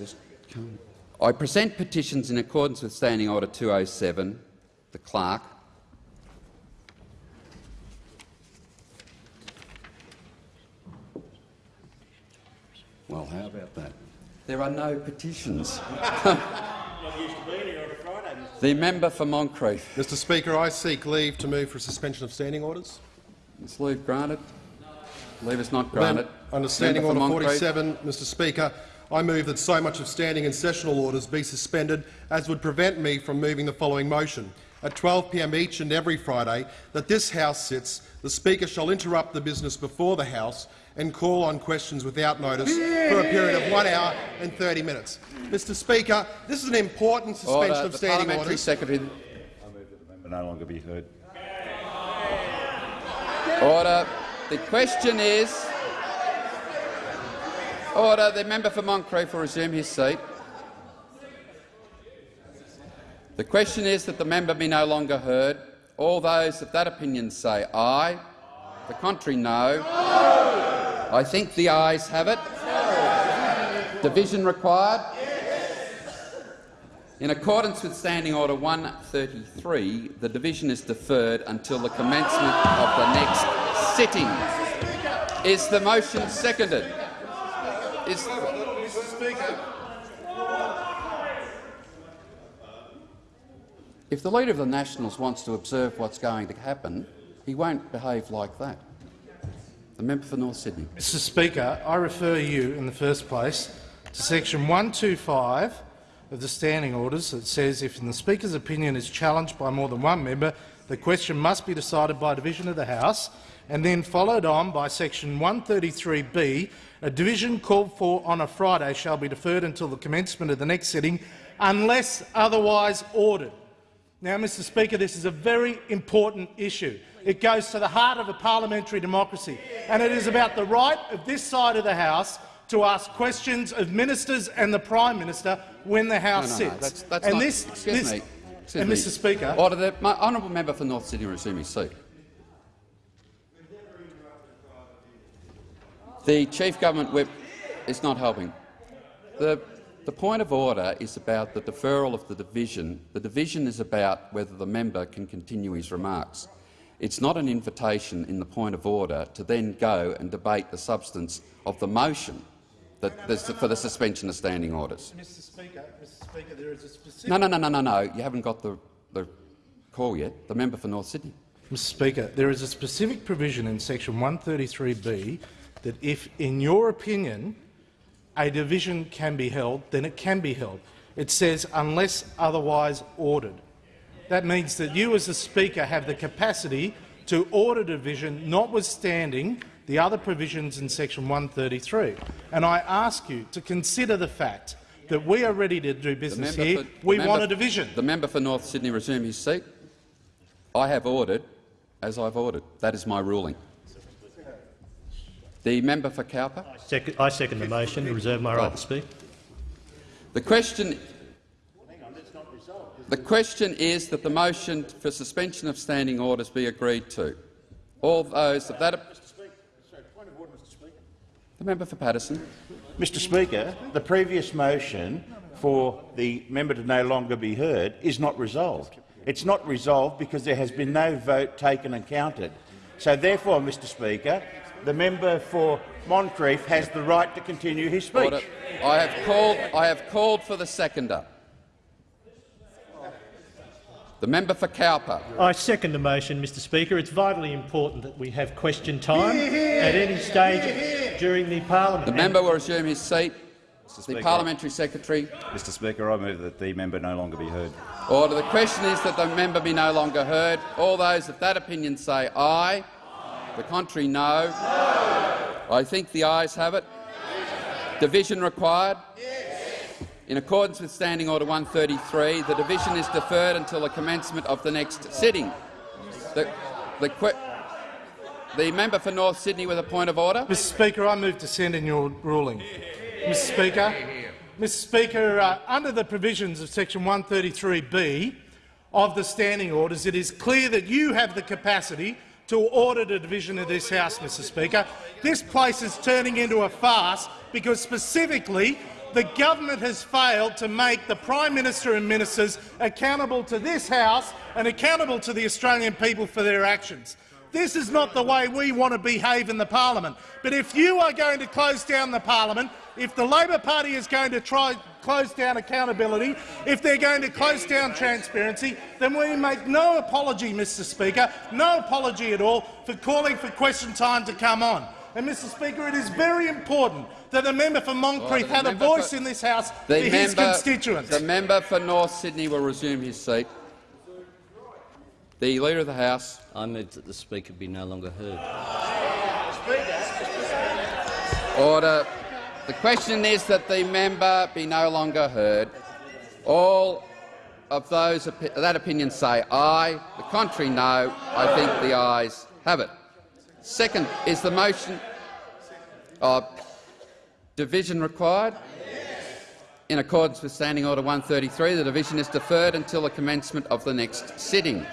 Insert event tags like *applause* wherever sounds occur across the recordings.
Just come. I present petitions in accordance with Standing Order 207. The clerk. Well, how about that? There are no petitions. *laughs* *laughs* the member for Moncrieff. Mr Speaker, I seek leave to move for a suspension of standing orders. Is leave granted? Leave is not granted. Under Standing Order 47, Mr Speaker, I move that so much of standing and sessional orders be suspended as would prevent me from moving the following motion. At 12 p.m. each and every Friday that this House sits, the Speaker shall interrupt the business before the House and call on questions without notice for a period of one hour and 30 minutes. Mr Speaker, this is an important suspension Order. of the standing parliamentary orders. Secretary. I move that the member no longer be heard. Order. The question is. Order. The member for Moncrieff will resume his seat. The question is that the member be no longer heard. All those of that opinion say aye. The contrary, no. I think the ayes have it. Division required. In accordance with Standing Order 133, the division is deferred until the commencement of the next sitting. Is the motion seconded? Is if the Leader of the Nationals wants to observe what's going to happen, he won't behave like that. The member for North Sydney. Mr Speaker, I refer you in the first place to section 125 of the standing orders that says if in the Speaker's opinion is challenged by more than one member, the question must be decided by division of the House, and then followed on by section 133b, a division called for on a Friday shall be deferred until the commencement of the next sitting unless otherwise ordered. Now, Mr Speaker, this is a very important issue. It goes to the heart of a parliamentary democracy, and it is about the right of this side of the House to ask questions of ministers and the Prime Minister when the House No, no, no, sits. that's, that's and not, this, excuse this, me. Excuse and me. Mr Speaker, Order the my honourable member for North Sydney resume his seat. The chief government whip is not helping. The, the point of order is about the deferral of the division. The division is about whether the member can continue his remarks. It's not an invitation in the point of order to then go and debate the substance of the motion that, that's for the suspension of standing orders. Mr Speaker, Mr Speaker, there is a specific No, no, no, no, no, no. You haven't got the, the call yet. The member for North Sydney. Mr Speaker, there is a specific provision in section 133b that if, in your opinion, a division can be held, then it can be held. It says unless otherwise ordered. That means that you as the Speaker have the capacity to order division, notwithstanding the other provisions in section 133. And I ask you to consider the fact that we are ready to do business here. for- we member- want a division. The member for North Sydney resume his seat. I have ordered as I've ordered. That is my ruling. The member for Cowper. Second, I second the motion and reserve my right to speak. The question, the question is that the motion for suspension of standing orders be agreed to. All those of that. The member for Paterson. Mr Speaker, the previous motion for the member to no longer be heard is not resolved. It's not resolved because there has been no vote taken and counted. So therefore, Mr Speaker, the member for Moncrieff has the right to continue his speech. Order. I have called. I have called for the seconder. The member for Cowper. I second the motion, Mr Speaker. It's vitally important that we have question time at any stage during the parliament. The member will resume his seat. The Speaker. parliamentary secretary. Mr Speaker, I move that the member no longer be heard. Order. The question is that the member be no longer heard. All those of that opinion say aye. The contrary, no. I think the ayes have it. Division required. In accordance with Standing Order 133, the division is deferred until the commencement of the next sitting. The, the, the member for North Sydney with a point of order. Mr Speaker, I move to send in your ruling. Mr Speaker, Mr Speaker, uh, under the provisions of section 133b of the standing orders, it is clear that you have the capacity to order the division of this House, Mr Speaker. This place is turning into a farce because specifically The government has failed to make the Prime Minister and ministers accountable to this House and accountable to the Australian people for their actions. This is not the way we want to behave in the parliament. But if you are going to close down the parliament, if the Labor Party is going to try close down accountability, if they're going to close down transparency, then we make no apology, Mr Speaker, no apology at all for calling for question time to come on. And, Mr Speaker, it is very important that the member for Moncrieff the had a voice for- in this House for The his constituents. the member for North Sydney will resume his seat. The Leader of the House. I move that the Speaker be no longer heard. Order. The question is that the member be no longer heard. All of those opi that opinion say aye. The contrary, no. I think the ayes have it. Second, is the motion of division required? In accordance with Standing Order 133, the division is deferred until the commencement of the next sitting.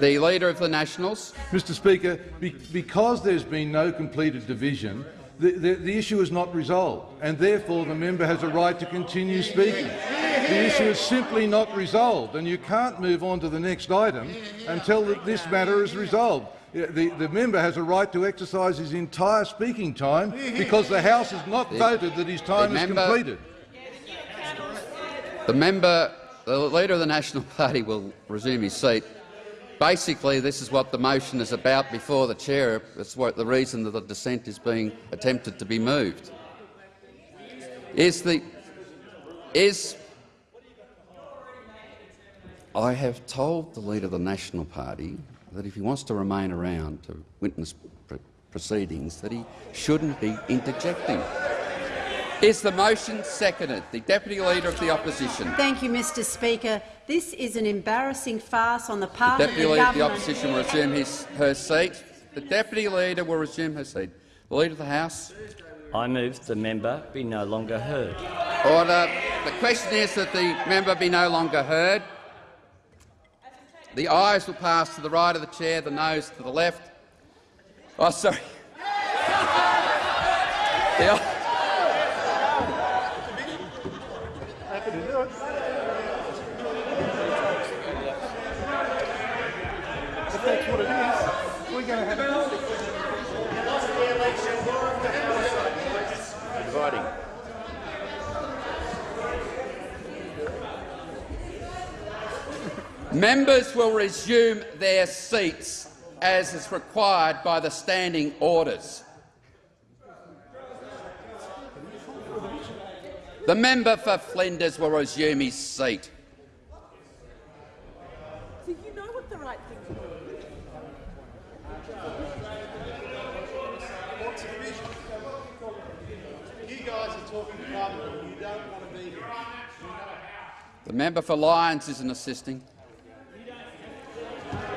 The Leader of the Nationals. Mr Speaker, be because there's been no completed division, the, the, the issue is not resolved, and therefore the member has a right to continue speaking. The issue is simply not resolved, and you can't move on to the next item until this matter is resolved. The, the member has a right to exercise his entire speaking time because the House has not voted that his time is member- completed. The member, the Leader of the National Party will resume his seat. Basically, this is what the motion is about before the chair. It's what the reason that the dissent is being attempted to be moved. Is the is I have told the Leader of the National Party that if he wants to remain around to witness pr proceedings, that he shouldn't be interjecting. Is the motion seconded? The Deputy Leader of the Opposition. Thank you, Mr Speaker. This is an embarrassing farce on the part Deputy of the Leader of the. Opposition will resume his, her seat. The Deputy Leader will resume her seat. The Leader of the House. I move the member be no longer heard. Order. The question is that the member be no longer heard. The ayes will pass to the right of the chair, the nose to the left. Oh, sorry. *laughs* The ay- If that's what it is, we're going to have Dividing. Members will resume their seats as is required by the standing orders. The member for Flinders will resume his seat. So you know what the right thing to do is. You guys are talking Parliament you don't want to be here. The member for Lyons isn't assisting.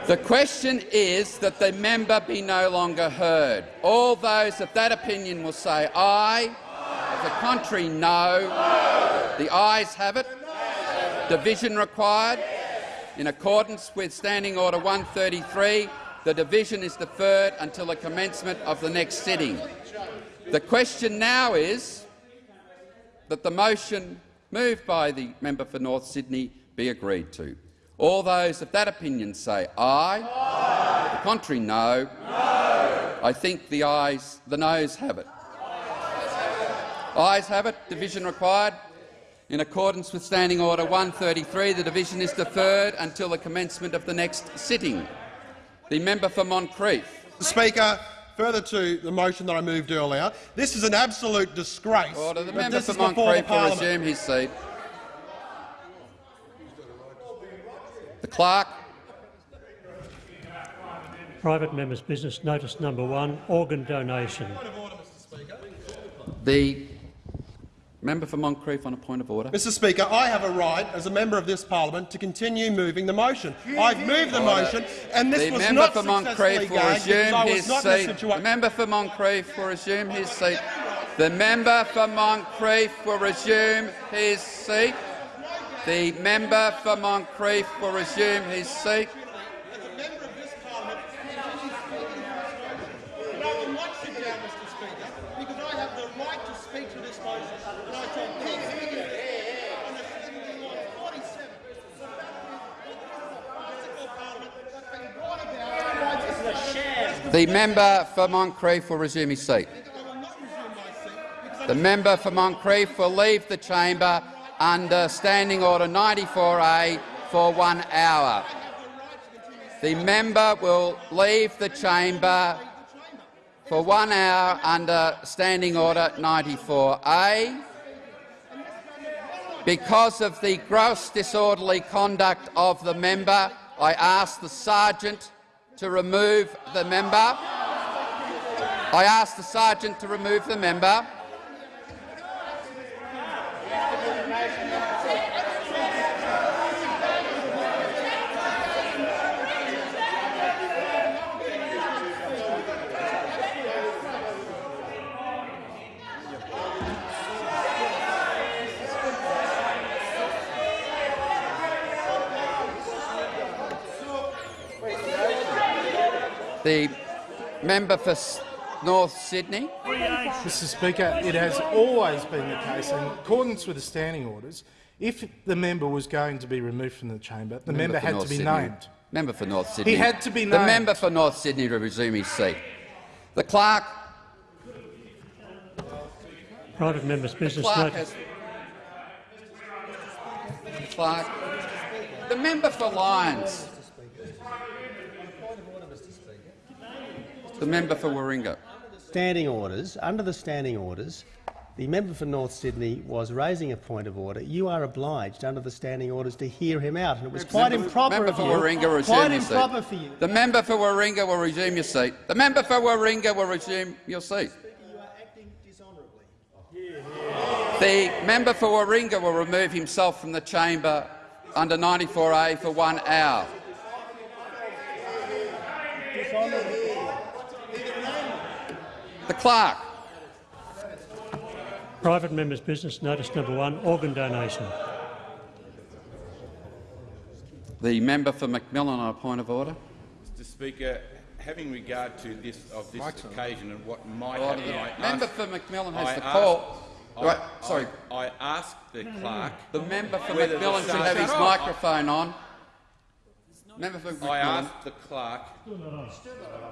The question is that the member be no longer heard. All those of that opinion will say aye. If the contrary, no. The ayes have it. Division required. In accordance with Standing Order 133, the division is deferred until the commencement of the next sitting. The question now is that the motion moved by the member for North Sydney be agreed to. All those of that opinion say aye. aye. The contrary, no. no. I think the ayes, the noes have it. Ayes have it. Division required. In accordance with Standing Order 133, the division is deferred until the commencement of the next sitting. The member for Moncrieff. Speaker, further to the motion that I moved earlier, this is an absolute disgrace. Order. The member for is before Moncrieff will resume his seat. The clerk. Private member's business, notice number one, organ donation. The member for Moncrieff on a point of order. Mr Speaker, I have a right, as a member of this parliament, to continue moving the motion. I've moved the motion, and this The was member not for successfully Moncrieff will resume his not in a seat. The member for Moncrieff will resume his seat. The member for Moncrieff will resume his seat. The member for Moncrieff will resume his seat. The right to speak. speak to this motion, and I told Keith Higgins on Assembly Law 47 that's been brought about by this The member for Moncrieff will resume his seat. The member for Moncrieff will leave the chamber under Standing Order 94A for one hour. The member will leave the chamber for one hour under Standing Order 94A. Because of the gross disorderly conduct of the member, I ask the sergeant to remove the member. I ask the sergeant to remove the member. The member for North Sydney. Mr Speaker, it has always been the case, in accordance with the standing orders, if the member was going to be removed from the chamber, the member, for had North to be Sydney. named. Member for North Sydney. He had to be named. The member for North Sydney to resume his seat. The clerk. Private member's business Clerk notice. has. Clerk. The member for Lyons. The member for Warringah. Standing orders. Under the standing orders, the member for North Sydney was raising a point of order. You are obliged, under the standing orders, to hear him out, and it was quite Member- improper member of you. Warringah quite improper for you. The member for Warringah will resume your seat. The member for Warringah will resume your seat. The member for Warringah will remove himself from the chamber under 94A for one hour. The clerk. Private member's business notice number one, organ donation. The member for McMillan on a point of order. Mr Speaker, having regard to this of this occasion and what might Order. happen, I Member ask- for McMillan has I the call. I- Right, sorry. I, I asked the clerk. The member for whether McMillan should have his microphone on. Member for I asked the clerk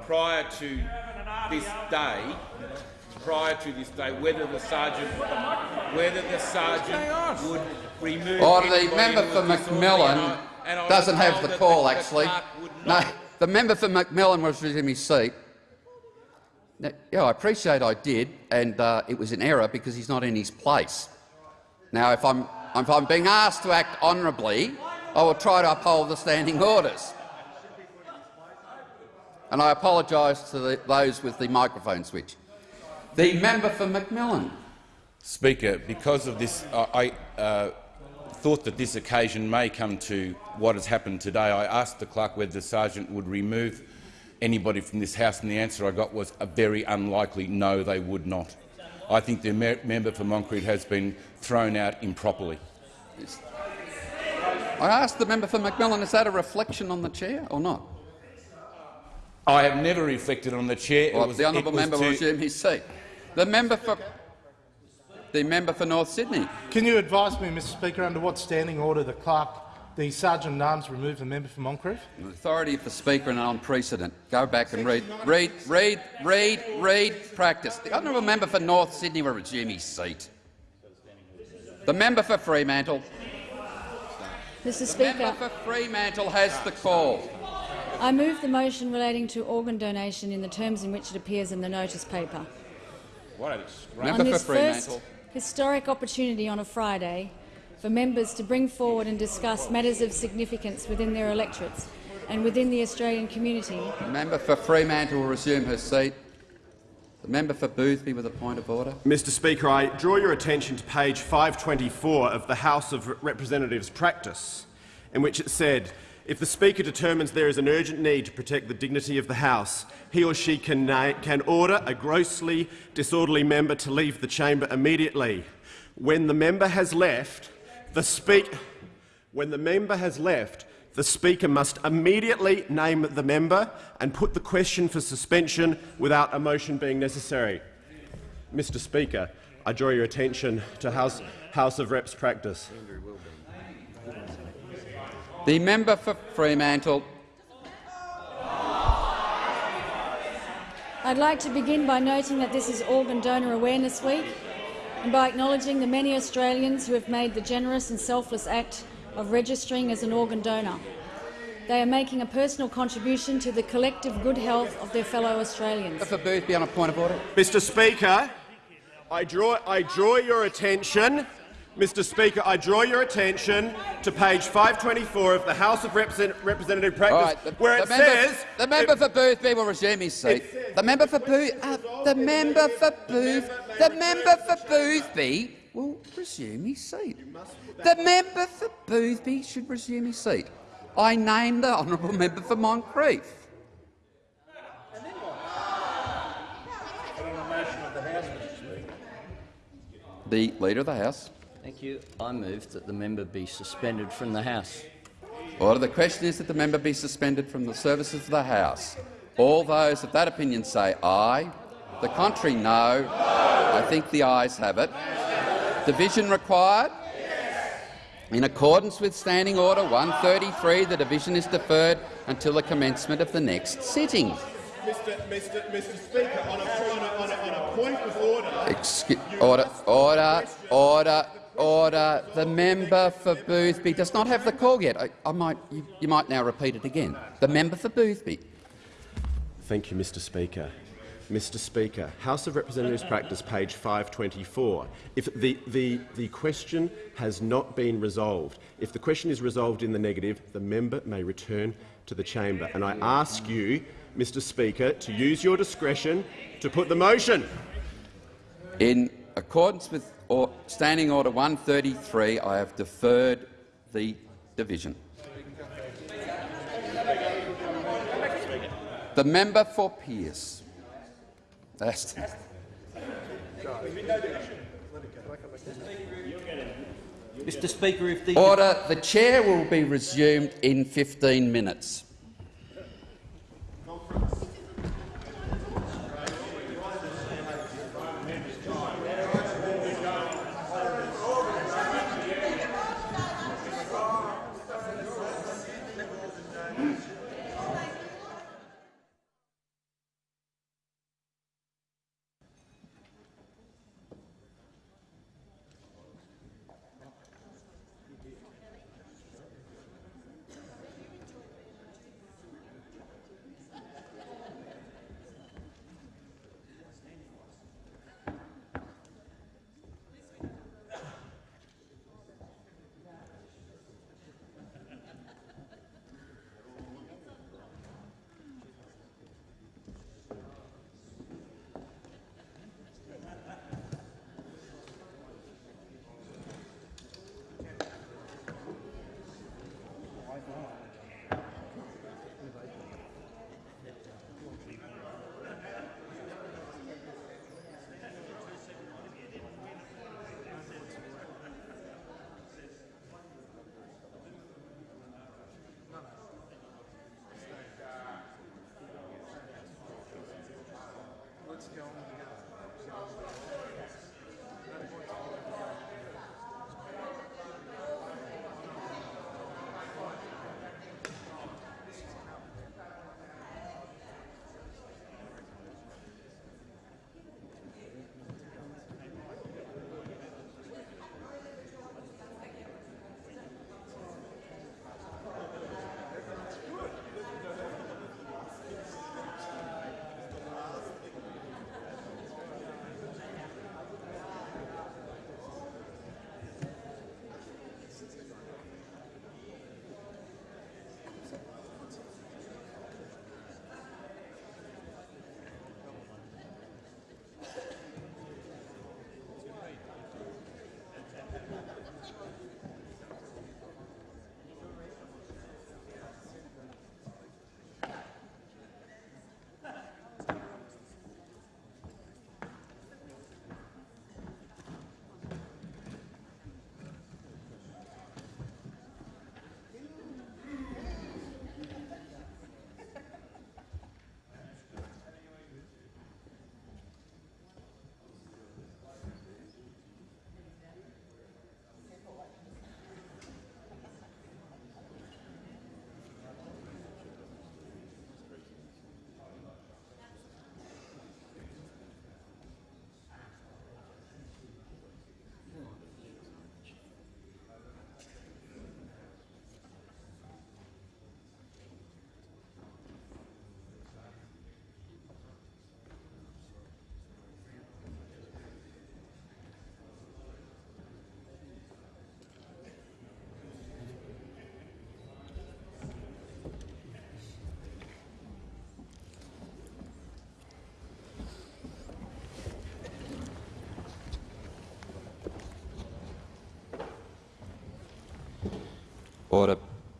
prior to this day, prior to this day, whether the sergeant, whether the sergeant would remove. Order. The member for was disorderly, McMillan and I- and I was doesn't have the call, the actually. No, the member for McMillan was in his seat. Now, yeah, I appreciate I did, and uh, it was an error because he's not in his place. Now, if I'm, if I'm being asked to act honourably, I will try to uphold the standing orders. And I apologise to the, those with the microphone switch. The member for McMillan. Speaker, because of this, uh, I uh, thought that this occasion may come to what has happened today. I asked the clerk whether the sergeant would remove anybody from this House, and the answer I got was a very unlikely no, they would not. I think the member for Moncrieff has been thrown out improperly. I asked the member for McMillan, is that a reflection on the chair or not? I have never reflected on the chair. It Well, was- the honourable it was member will resume his seat. The member for the member for North Sydney. Can you advise me, Mr Speaker, under what standing order the clerk, the sergeant at arms, removed the member for Moncrieff? The authority of the Speaker and on precedent. Go back and read, read, read, read, read, practice. The honourable member for North Sydney will resume his seat. The member for Fremantle. Mr The Speaker, member for Fremantle has the call. I move the motion relating to organ donation in the terms in which it appears in the notice paper. What on this first historic opportunity on a Friday for members to bring forward and discuss matters of significance within their electorates and within the Australian community, The member for Fremantle will resume her seat. Member for Boothby with a point of order. Mr Speaker, I draw your attention to page 524 of the House of Representatives practice, in which it said, if the Speaker determines there is an urgent need to protect the dignity of the House, he or she can, can order a grossly disorderly member to leave the chamber immediately. When the member has left, the speak when the member has left, the Speaker must immediately name the member and put the question for suspension without a motion being necessary. Mr Speaker, I draw your attention to House, House of Reps practice. The member for Fremantle. I'd like to begin by noting that this is Organ Donor Awareness Week and by acknowledging the many Australians who have made the generous and selfless act of registering as an organ donor. They are making a personal contribution to the collective good health of their fellow Australians. For Boothby on a point of order. Mr Speaker, I draw, I draw your attention Mr Speaker, I draw your attention to page 524 of the House of Represent Representative Practice, All right, the, where the it member, says— the member for Boothby will resume his seat. The member for Booth, uh, the member for Booth, the member for Boothby will resume his seat. The member for Boothby should resume his seat. I name the honourable member for Moncrieff. The Leader of the House. Thank you. I move that the member be suspended from the House. Order. The question is that the member be suspended from the services of the House. All those of that opinion say aye. The contrary, no. I think the ayes have it. Division required? In accordance with Standing Order 133, the division is deferred until the commencement of the next sitting. Mr, Mr, Mr Speaker, on a, on, a, on, a, on a, point of order— Excuse, order, order, order, order. The member for Boothby does not have the call yet. I, I might, you, you might now repeat it again. The member for Boothby. Thank you, Mr Speaker. Mr Speaker, House of Representatives practice, page 524. If the, the, the question has not been resolved, if the question is resolved in the negative, the member may return to the chamber. And I ask you, Mr Speaker, to use your discretion to put the motion. In accordance with or Standing Order 133, I have deferred the division. The member for Pearce. That's Mr Speaker, if the Order. The chair will be resumed in 15 minutes.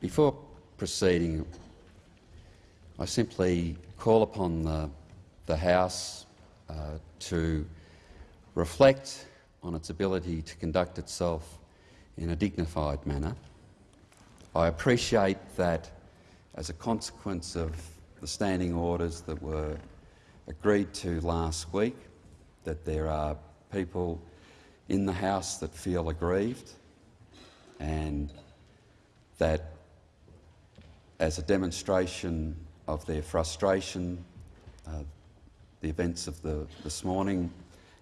Before proceeding, I simply call upon the, the House uh, to reflect on its ability to conduct itself in a dignified manner. I appreciate that as a consequence of the standing orders that were agreed to last week, that there are people in the House that feel aggrieved and that as a demonstration of their frustration, uh, the events of the, this morning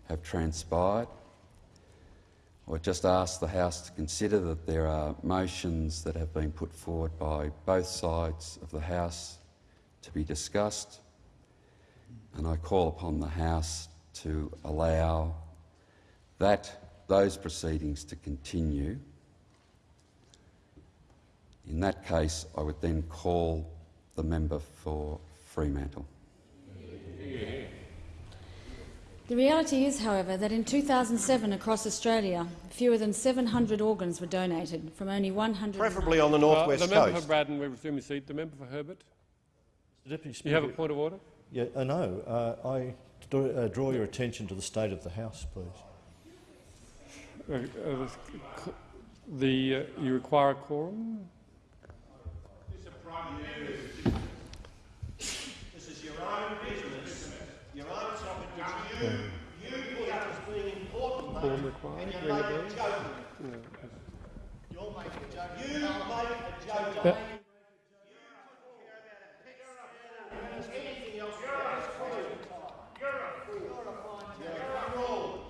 have transpired. I would just ask the House to consider that there are motions that have been put forward by both sides of the House to be discussed, and I call upon the House to allow that those proceedings to continue. In that case, I would then call the member for Fremantle. The reality is, however, that in 2007 across Australia, fewer than 700 organs were donated from only 100. Preferably on the northwest uh, the member coast. for Braddon, we resume his seat. The member for Herbert. Mr Deputy You have a point of order. Yeah, uh, no. Uh, I draw, uh, draw your attention to the state of the House, please. Uh, uh, the uh, you require a quorum. This is your own business, your own topic you, you put up as being important, Quorum mate, required. and you're a making a You're making a joke. You make a joke. Yeah. Anything else? You're a fool. You're a fool. You're a fool. You're a fool.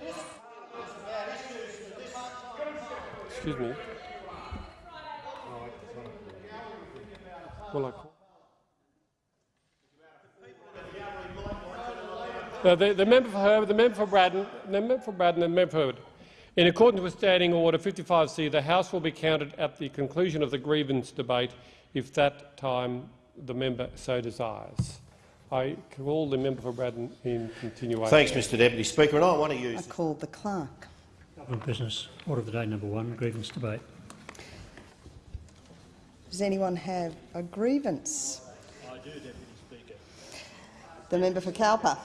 This is about issues that this Excuse me. Well, I call. Uh, the, the member for Herbert, the member for Braddon, the member for Braddon, and the member for Herbert. In accordance with Standing Order 55C, the House will be counted at the conclusion of the grievance debate if that time the member so desires. I call the member for Braddon in continuation. Thanks, Mr Deputy Speaker, and I want to use I call the clerk. Government business. Order of the day number one, grievance debate. Does anyone have a grievance? I do, Deputy Speaker. The member for Cowper.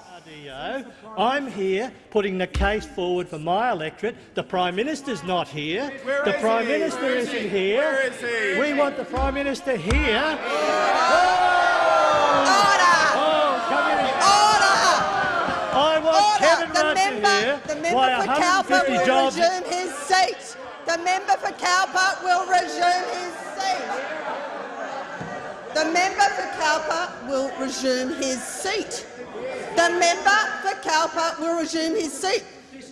I'm here putting the case forward for my electorate. The Prime Minister's not here. Where the is Prime he? Minister Where is isn't he? here. Where is he? We want the Prime Minister here. Order! Oh, come in. Order! I want Order! Kevin The Rudd member, to hear the member why for Cowper will jobs. resume his seat. The member for Cowper will resume his seat. The member for Cowper will resume his seat. The member for Cowper will resume his seat.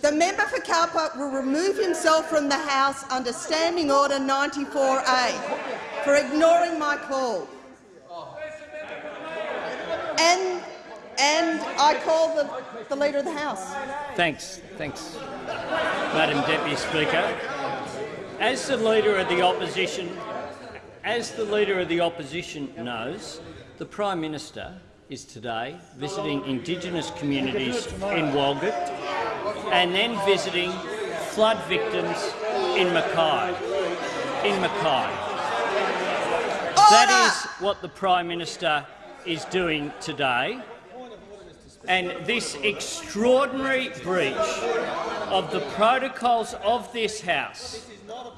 The member for Cowper will remove himself from the House under Standing Order 94A for ignoring my call. And, and I call the, the Leader of the House. Thanks, thanks, Madam Deputy Speaker. As the Leader of the Opposition, as the Leader of the Opposition knows, the Prime Minister is today visiting Indigenous communities in Walgett and then visiting flood victims in Mackay. In Mackay. That is what the Prime Minister is doing today. And this extraordinary breach of the protocols of this House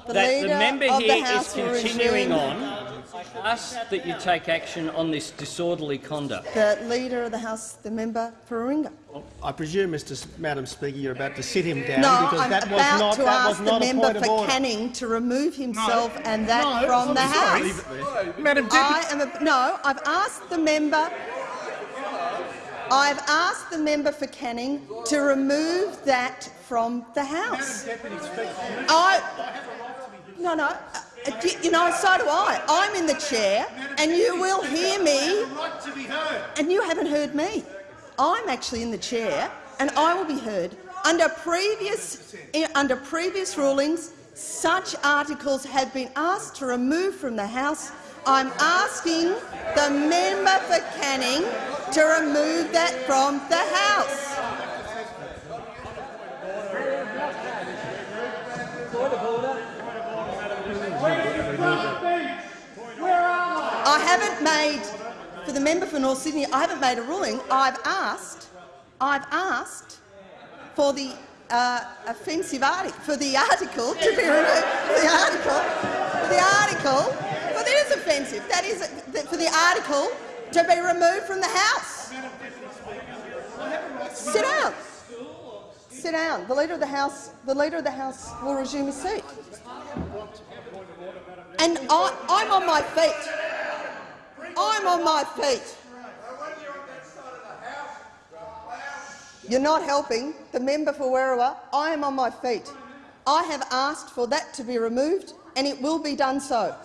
The that the member of the here is continuing resume- on, ask that you take action on this disorderly conduct. The Leader of the House, the member for Warringah. I presume, Mr. S- Madam Speaker, you're about to sit him down No, because I'm that was about not, to that was ask the not a member point of for order. Canning to remove himself and that No, from the House. Madam I am a, no, I've asked the member. I've asked the member for Canning to remove that from the House. I, no, no. uh, You know, so do I. I'm in the chair, and you will hear me. And you haven't heard me. I'm actually in the chair, and I will be heard. Under previous, under previous rulings, such articles have been asked to remove from the House. I'm asking the member for Canning to remove that from the House. I haven't made, for the member for North Sydney, I haven't made a ruling. I've asked, I've asked for the uh, offensive article, for the article to be removed, the article, the article it is offensive. That is for the article to be removed from the House. Sit down. Sit down. The leader of the House, the leader of the House will resume his seat. And I, I'm on my feet. I'm on my feet. You're not helping. The member for Werriwa, I am on my feet. I have asked for that to be removed, and it will be done so.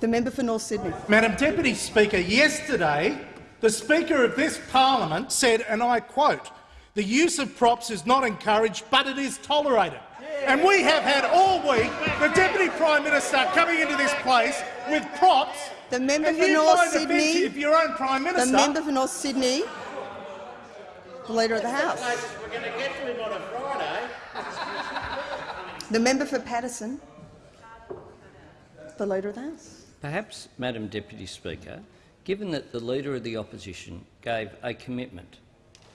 The member for North Sydney. Madam Deputy Speaker, yesterday the Speaker of this parliament said, and I quote, the use of props is not encouraged, but it is tolerated. And we have had all week the Deputy Prime Minister coming into this place with props. The member for North Sydney. offensive your own Prime Minister. The member for North Sydney. The leader of the House. We're going to get to him on a Friday. The member for Paterson. The leader of the House. Perhaps, Madam Deputy Speaker, given that the Leader of the Opposition gave a commitment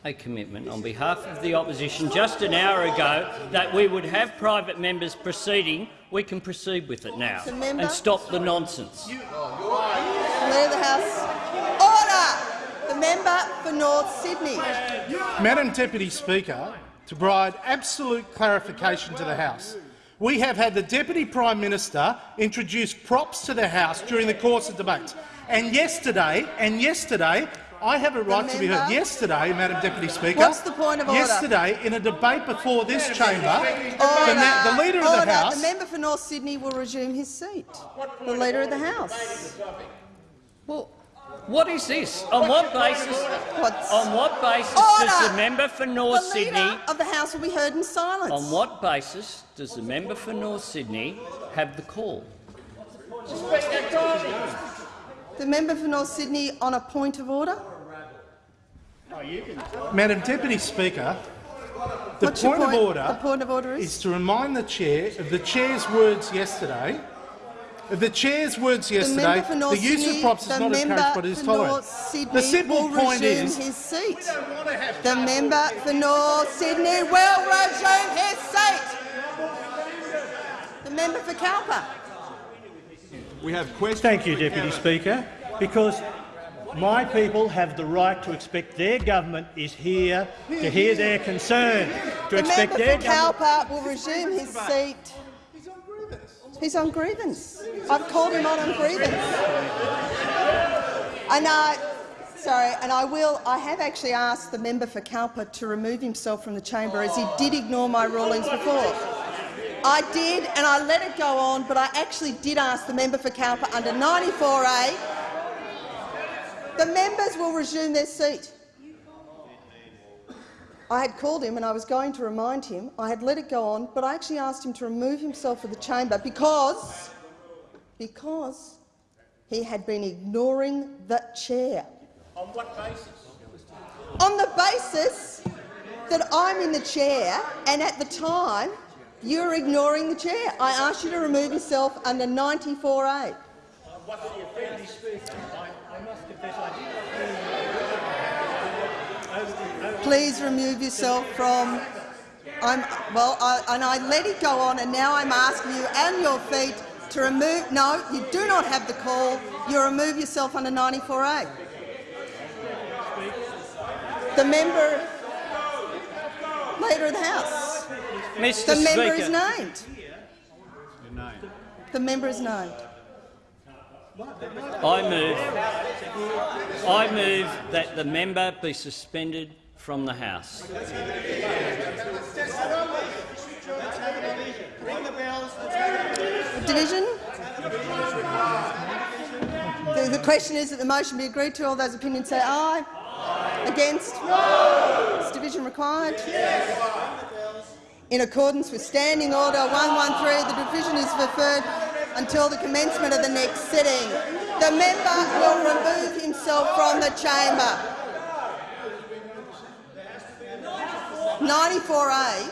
a commitment on behalf of the opposition just an hour ago that we would have private members proceeding, we can proceed with it now and stop the nonsense. Leader of the House. Order! The member for North Sydney. Madam Deputy Speaker, to provide absolute clarification to the House, we have had the Deputy Prime Minister introduce props to the House during the course of debates. And yesterday, and yesterday, I have a right to be heard. Yesterday, Madam Deputy Speaker, What's the point of order? yesterday, in a debate before this chamber, Order. the, the Leader of the House— The member for North Sydney will resume his seat. The Leader of the House. Well, what is this? On what basis? What's- On what basis does the member for North the Leader Sydney? of the House will be heard in silence. On what basis does the member for North Sydney have the call? The member for North Sydney on a point of order. Madam Deputy Speaker, the point, point? of order, The point of order is? is to remind the chair of the chair's words yesterday. Of the chair's words yesterday, the member for North the use Sydney, of props is not encouraged, but it is for tolerated. The simple will point is, his seat. The member for North Sydney will resume his seat. The member for Cowper. We have questions. Thank you, Deputy Speaker, because my people have the right to expect their government is here to hear their concern, to The expect member their for government. Cowper will resume his seat. He's on grievance. I've called him on on grievance. And I, sorry, and I will. I have actually asked the member for Cowper to remove himself from the chamber, as he did ignore my rulings before. I did, and I let it go on, but I actually did ask the member for Cowper under 94A. The members will resume their seat. I had called him and I was going to remind him. I had let it go on, but I actually asked him to remove himself from the chamber because, because he had been ignoring the chair. On what basis? On the basis that I'm in the chair and at the time you're ignoring the chair. I asked you to remove yourself under 94A. What's the offence? I, I must confess I Please remove yourself from. I'm well, I, and I let it go on, and now I'm asking you and your feet to remove. No, you do not have the call. You remove yourself under 94A. The member, leader of the House. Mr. The member is named. The member is named. I move, I move that the member be suspended from the House. Division? The, the question is that the motion be agreed to. All those opinions say aye. Against? No. Is division required? Yes. In accordance with Standing Order 113, the division is referred until the commencement of the next sitting. The member will remove himself from the chamber. 94A,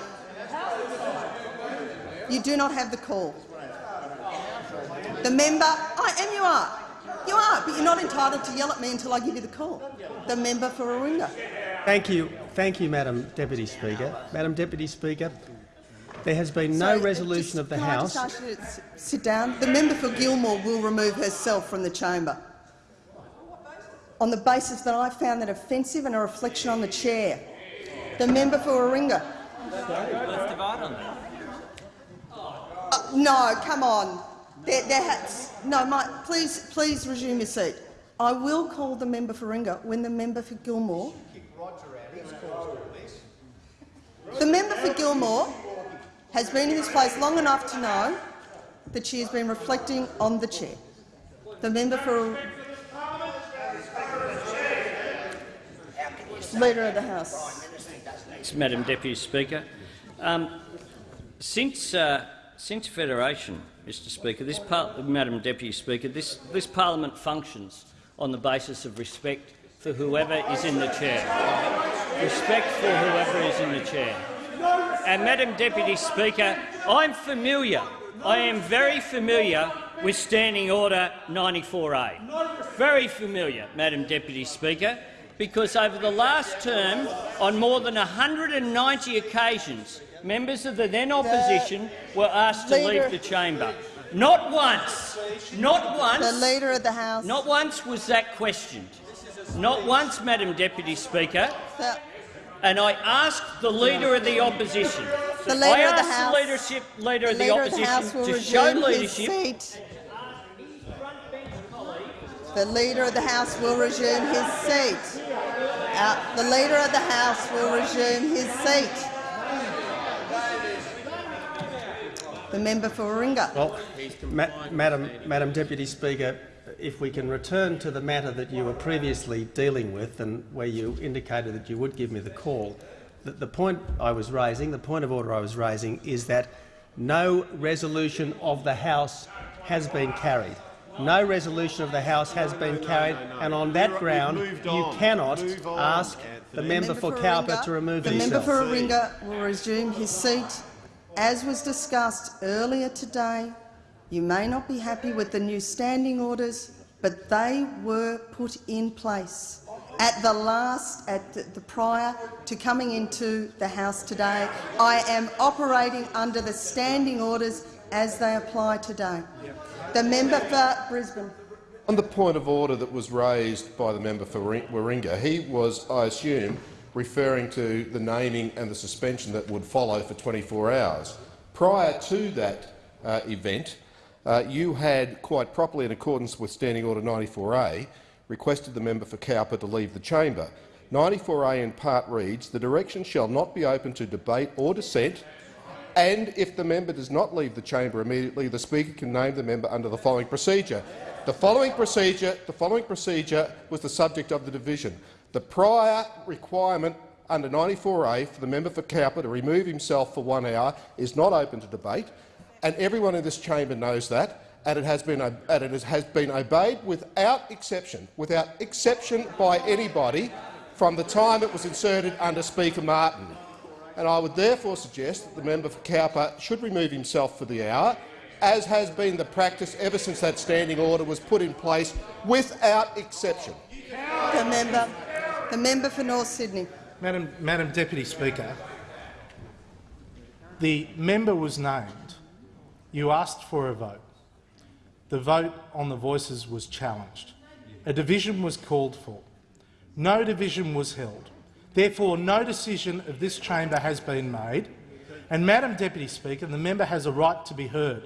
you do not have the call. The member, I am you are. You are, but you're not entitled to yell at me until I give you the call. The member for Warringah. Thank you, thank you, Madam Deputy Speaker. Madam Deputy Speaker, there has been no uh, resolution just- of the can I House. just ask you to sit down? The member for Gilmore will remove herself from the chamber on the basis that I found that offensive and a reflection on the chair. The member for Warringah. Let's divide on that. Uh, no, come on. There has, no, my, please, please resume your seat. I will call the member for Warringah when the member for Gilmore. The member for Gilmore has been in this place long enough to know that she has been reflecting on the chair. The member for Leader of the House. Madam Deputy Speaker. Um, since, uh, since Federation, Mr Speaker, this Madam Deputy Speaker, this, this parliament functions on the basis of respect for whoever is in the chair. Respect for whoever is in the chair. And Madam Deputy Speaker, I'm familiar, I am very familiar with Standing Order 94A. Very familiar, Madam Deputy Speaker, because over the last term, on more than 190 occasions, members of the then opposition were asked to leave the chamber. Not once, not once, The Leader of the House. not once was that questioned. Not once, Madam Deputy Speaker. The- And I asked the Leader of the Opposition. The Leader I of the asked House- the leadership, Leader of the Leader of the House Opposition will to show leadership. The Leader of the House will resume his seat. Uh, the Leader of the House will resume his seat. The member for Warringah. Well, Ma Madam, Madam Deputy Speaker, if we can return to the matter that you were previously dealing with and where you indicated that you would give me the call, the, the point I was raising, the point of order I was raising is that no resolution of the House has been carried. No resolution of the House has been carried, and on that ground you cannot ask the member for Cowper to remove The himself. The member for Warringah will resume his seat. As was discussed earlier today, you may not be happy with the new standing orders, but they were put in place at the last, at the, the prior to coming into the House today. I am operating under the standing orders as they apply today. The member for Brisbane. On the point of order that was raised by the member for Ri- Warringah, he was, I assume, referring to the naming and the suspension that would follow for 24 hours. Prior to that uh, event, uh, you had, quite properly in accordance with Standing Order 94A, requested the member for Cowper to leave the chamber. 94A in part reads, the direction shall not be open to debate or dissent and if the member does not leave the chamber immediately, the Speaker can name the member under the following procedure. The following procedure, the following procedure was the subject of the division. The prior requirement under 94A for the member for Cowper to remove himself for one hour is not open to debate, and everyone in this chamber knows that, and it has been, and it has been obeyed without exception, without exception by anybody from the time it was inserted under Speaker Martin and I would therefore suggest that the member for Cowper should remove himself for the hour, as has been the practice ever since that standing order was put in place, without exception. The member, the member for North Sydney. Madam, Madam Deputy Speaker, the member was named. You asked for a vote. The vote on the voices was challenged. A division was called for. No division was held. Therefore, no decision of this chamber has been made. And, Madam Deputy Speaker, the member has a right to be heard.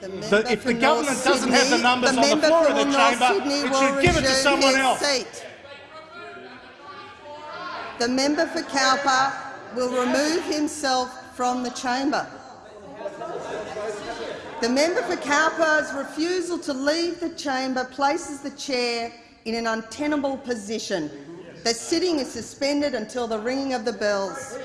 The if the government North doesn't have the Sydney- numbers on the member floor of for the North chamber, Sydney it should give it to someone else. seat. The member for Cowper will remove himself from the chamber. The member for Cowper's refusal to leave the chamber places the chair in an untenable position. The sitting is suspended until the ringing of the bells.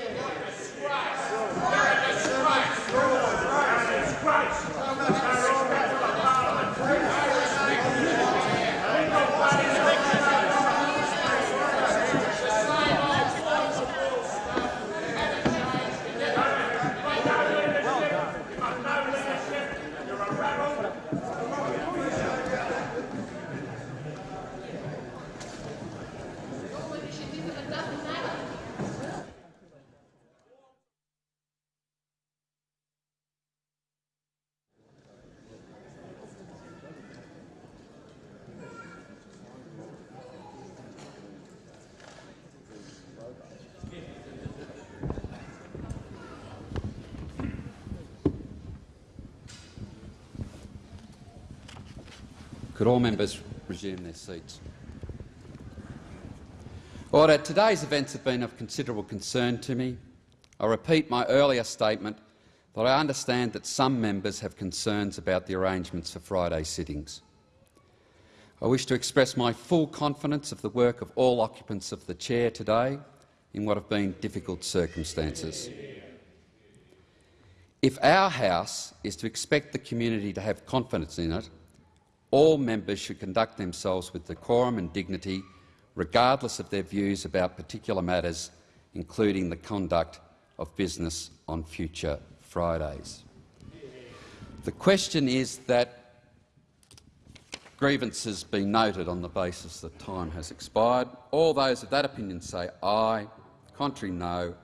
Could all members resume their seats? Order. Today's events have been of considerable concern to me. I repeat my earlier statement that I understand that some members have concerns about the arrangements for Friday sittings. I wish to express my full confidence of the work of all occupants of the chair today in what have been difficult circumstances. If our House is to expect the community to have confidence in it, all members should conduct themselves with decorum and dignity, regardless of their views about particular matters, including the conduct of business on future Fridays. The question is that grievances be noted on the basis that time has expired. All those of that opinion say aye. Contrary, no.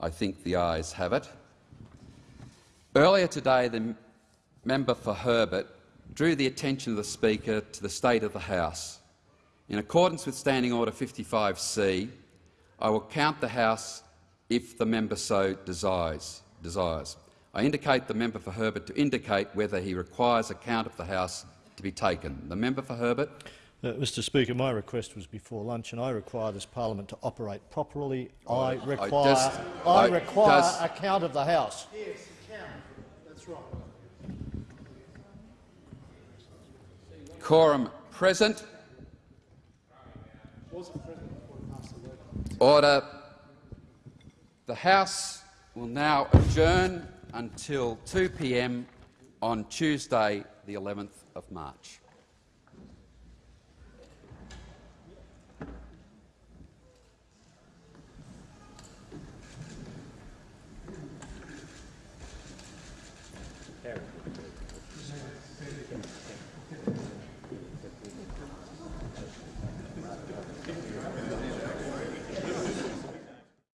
I think the ayes have it. Earlier today, the member for Herbert drew the attention of the Speaker to the state of the House. In accordance with Standing Order 55C, I will count the House if the member so desires. desires. I indicate the member for Herbert to indicate whether he requires a count of the House to be taken. The member for Herbert. Uh, Mr Speaker, my request was before lunch and I require this parliament to operate properly. I require, does- I I- require does- a count of the House. Yes, a count. That's right. Quorum present. Order. The House will now adjourn until 2 p.m. on Tuesday, the 11th of March.